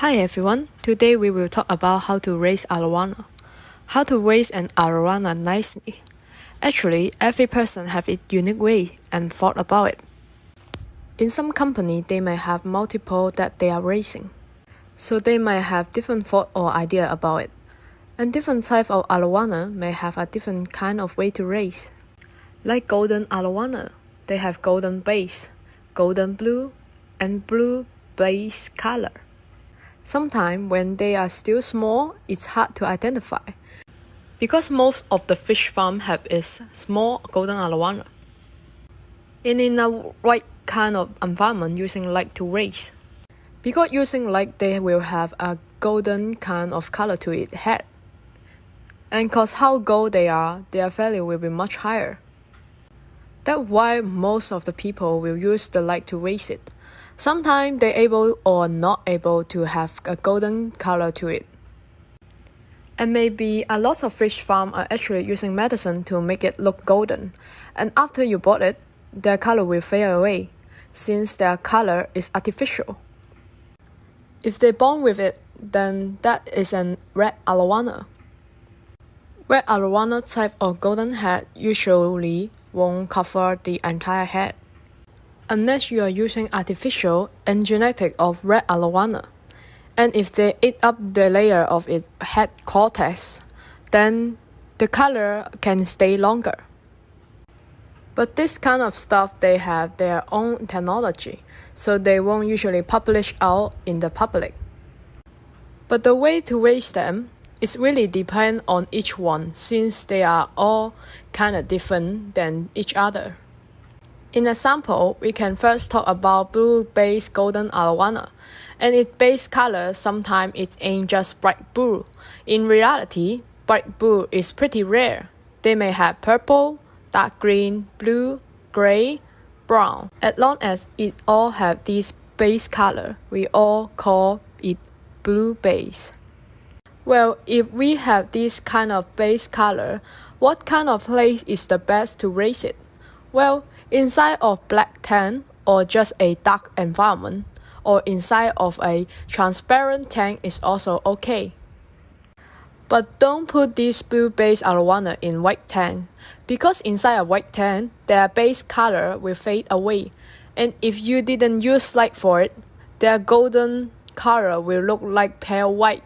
Hi everyone, today we will talk about how to raise arowana. How to raise an arowana nicely. Actually, every person have its unique way and thought about it. In some company, they may have multiple that they are raising. So they might have different thought or idea about it. And different type of arowana may have a different kind of way to raise. Like golden arowana, they have golden base, golden blue, and blue base color. Sometimes when they are still small, it's hard to identify. Because most of the fish farm have is small golden arowana. And in a right kind of environment using light to raise. Because using light they will have a golden kind of color to its head. And cause how gold they are, their value will be much higher. That's why most of the people will use the light to raise it. Sometimes they're able or not able to have a golden color to it. And maybe a lot of fish farm are actually using medicine to make it look golden. And after you bought it, their color will fade away, since their color is artificial. If they're born with it, then that is an red arowana. Red arowana type of golden head usually won't cover the entire head unless you are using artificial and genetic of red arowana. And if they eat up the layer of its head cortex, then the color can stay longer. But this kind of stuff they have their own technology, so they won't usually publish out in the public. But the way to raise them it really depends on each one since they are all kind of different than each other. In a sample, we can first talk about blue base golden arowana. And its base color sometimes it ain't just bright blue. In reality, bright blue is pretty rare. They may have purple, dark green, blue, gray, brown. As long as it all have this base color, we all call it blue base. Well, if we have this kind of base color, what kind of place is the best to raise it? Well, inside of black tank or just a dark environment or inside of a transparent tank is also okay. But don't put this blue base arowana in white tank because inside a white tank their base color will fade away and if you didn't use light for it, their golden color will look like pale white.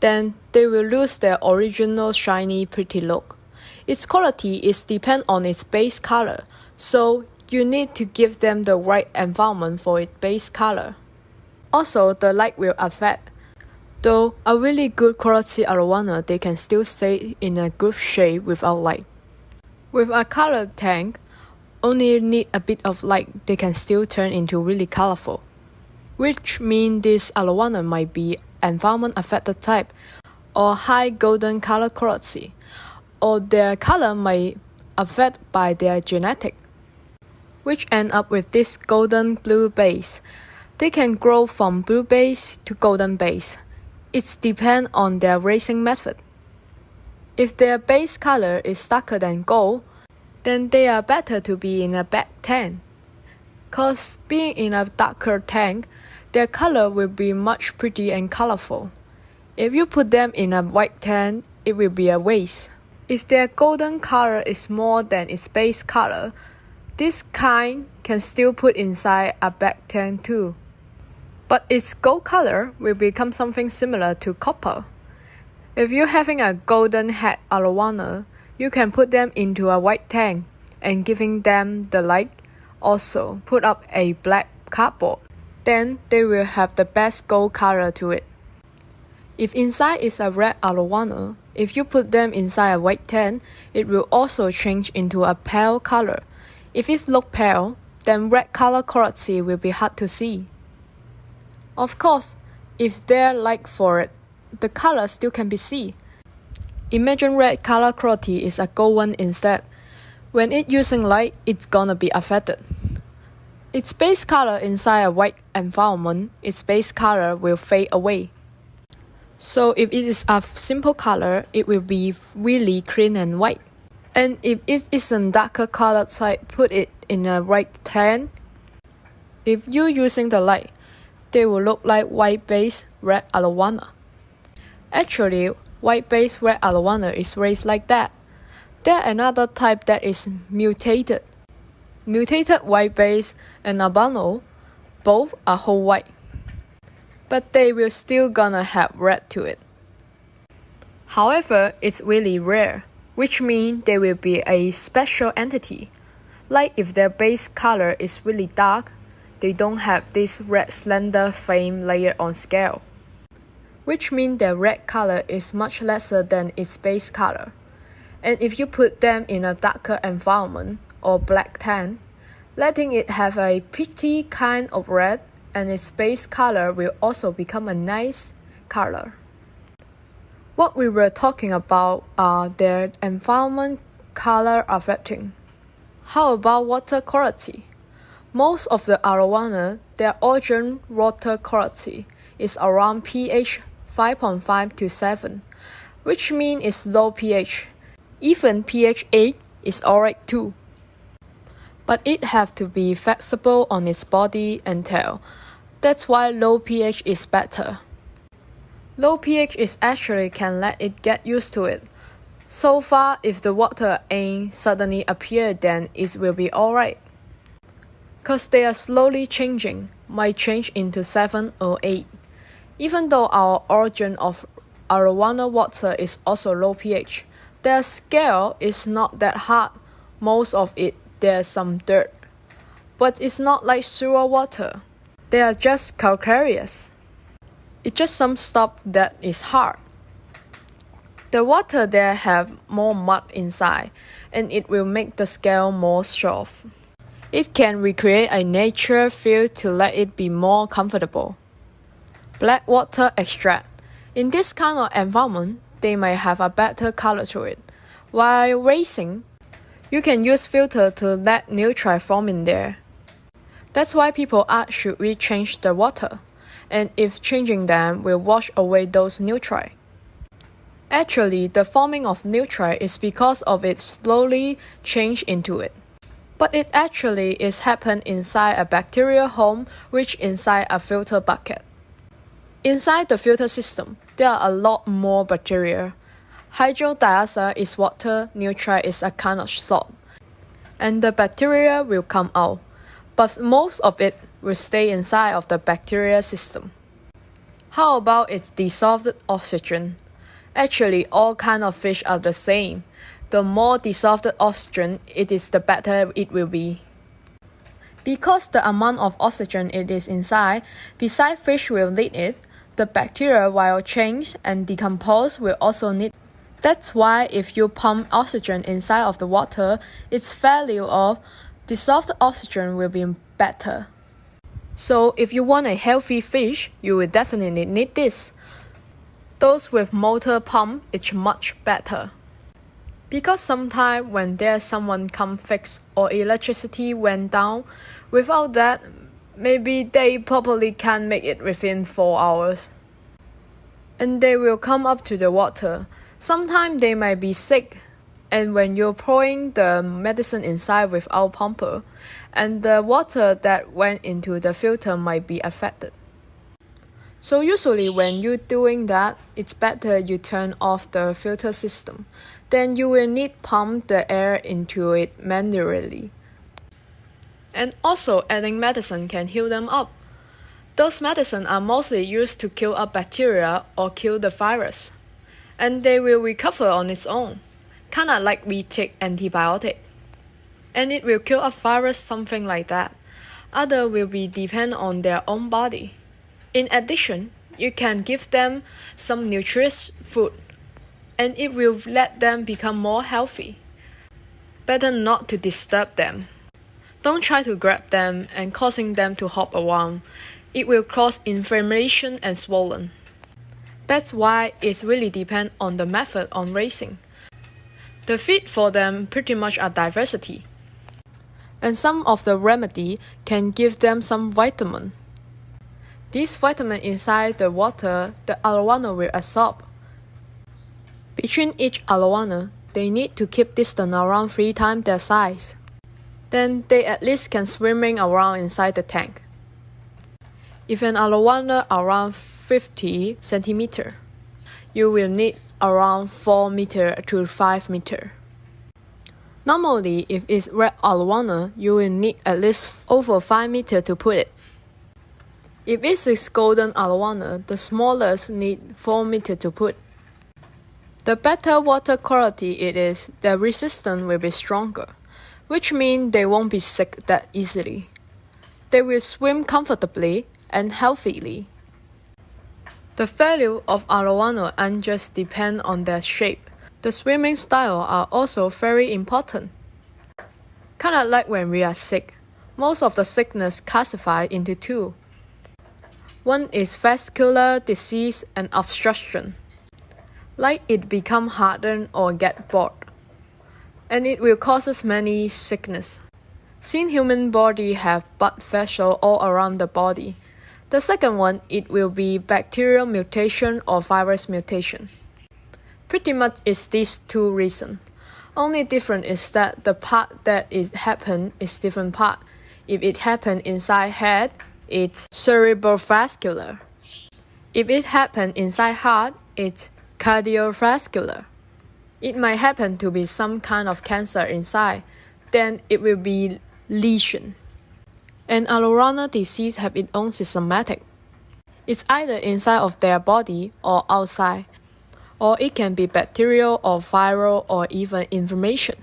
Then they will lose their original shiny pretty look. Its quality is depend on its base color, so you need to give them the right environment for its base color. Also, the light will affect. Though a really good quality arowana, they can still stay in a good shape without light. With a colored tank, only need a bit of light, they can still turn into really colorful. Which means this arowana might be environment affected type or high golden color quality or their color may affect by their genetic, which end up with this golden blue base. They can grow from blue base to golden base. It depends on their raising method. If their base color is darker than gold, then they are better to be in a black tank. Cause being in a darker tank, their color will be much pretty and colorful. If you put them in a white tank, it will be a waste. If their golden color is more than its base color, this kind can still put inside a black tank too. But its gold color will become something similar to copper. If you're having a golden head arowana, you can put them into a white tank and giving them the light. Also, put up a black cardboard. Then they will have the best gold color to it. If inside is a red arowana, if you put them inside a white tank, it will also change into a pale color. If it look pale, then red color quality will be hard to see. Of course, if they're light for it, the color still can be seen. Imagine red color quality is a gold one instead. When it using light, it's gonna be affected. Its base color inside a white environment, its base color will fade away. So if it is a simple color, it will be really clean and white. And if it is a darker color type, put it in a white tan. If you're using the light, they will look like white base red arowana. Actually, white base red arowana is raised like that. There another type that is mutated. Mutated white base and albino both are whole white. But they will still gonna have red to it. However, it's really rare, which means they will be a special entity. Like if their base color is really dark, they don't have this red slender flame layer on scale, which means their red color is much lesser than its base color. And if you put them in a darker environment or black tan, letting it have a pretty kind of red and its base color will also become a nice color. What we were talking about are their environment color affecting. How about water quality? Most of the arowana, their origin water quality is around pH 5.5 to 7, which means it's low pH. Even pH 8 is alright too. But it have to be flexible on its body and tail. That's why low pH is better. Low pH is actually can let it get used to it. So far, if the water ain't suddenly appear, then it will be alright. Cause they are slowly changing, might change into 7 or 8. Even though our origin of arowana water is also low pH, their scale is not that hard. Most of it there's some dirt. But it's not like sewer water. They are just calcareous. It's just some stuff that is hard. The water there have more mud inside and it will make the scale more soft. It can recreate a nature feel to let it be more comfortable. Black water extract. In this kind of environment, they may have a better color to it. While racing, you can use filter to let nutrient form in there. That's why people ask should we change the water? and if changing them will wash away those nutrients. Actually, the forming of nutrient is because of it slowly change into it. But it actually is happen inside a bacterial home which inside a filter bucket. Inside the filter system, there are a lot more bacteria. Hydrodiazide is water, nutrient is a kind of salt. And the bacteria will come out, but most of it will stay inside of the bacteria system. How about its dissolved oxygen? Actually, all kind of fish are the same. The more dissolved oxygen it is, the better it will be. Because the amount of oxygen it is inside, besides fish will need it, the bacteria while change and decompose will also need that's why if you pump oxygen inside of the water, its value of dissolved oxygen will be better. So if you want a healthy fish, you will definitely need this. Those with motor pump is much better. Because sometimes when there's someone come fix or electricity went down, without that, maybe they probably can't make it within 4 hours. And they will come up to the water. Sometimes they might be sick and when you're pouring the medicine inside without pumper, and the water that went into the filter might be affected. So usually when you're doing that, it's better you turn off the filter system. Then you will need pump the air into it manually. And also adding medicine can heal them up. Those medicine are mostly used to kill up bacteria or kill the virus, and they will recover on its own kinda like we take antibiotic. And it will kill a virus, something like that. Other will be depend on their own body. In addition, you can give them some nutritious food and it will let them become more healthy. Better not to disturb them. Don't try to grab them and causing them to hop around. It will cause inflammation and swollen. That's why it really depends on the method on racing. The feed for them pretty much are diversity. And some of the remedy can give them some vitamin. This vitamin inside the water the arowana will absorb. Between each arowana, they need to keep distance around three times their size. Then they at least can swimming around inside the tank. If an arowana around 50 centimeter, you will need around 4 meter to 5 meter. Normally, if it's red arowana, you will need at least over 5 meter to put it. If it is golden arowana, the smallest need 4 meter to put. The better water quality it is, the resistance will be stronger, which means they won't be sick that easily. They will swim comfortably and healthily. The value of arowana and just depend on their shape. The swimming style are also very important. Kinda like when we are sick. Most of the sickness classified into two. One is vascular disease and obstruction. Like it become hardened or get bored. And it will causes many sickness. Since human body have blood vessel all around the body, the second one it will be bacterial mutation or virus mutation. Pretty much is these two reasons. Only different is that the part that it happen is different part. If it happen inside head, it's cerebrovascular. If it happen inside heart, it's cardiovascular. It might happen to be some kind of cancer inside, then it will be lesion. And arowana disease have its own systematic. It's either inside of their body or outside, or it can be bacterial or viral or even inflammation.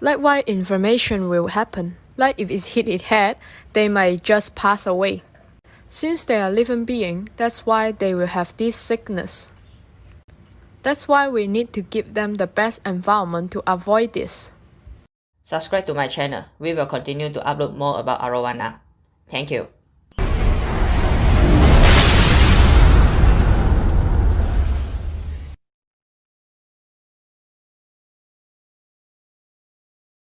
Likewise, inflammation will happen. Like if it hit its head, they might just pass away. Since they are living being, that's why they will have this sickness. That's why we need to give them the best environment to avoid this. Subscribe to my channel. We will continue to upload more about arowana. Thank you.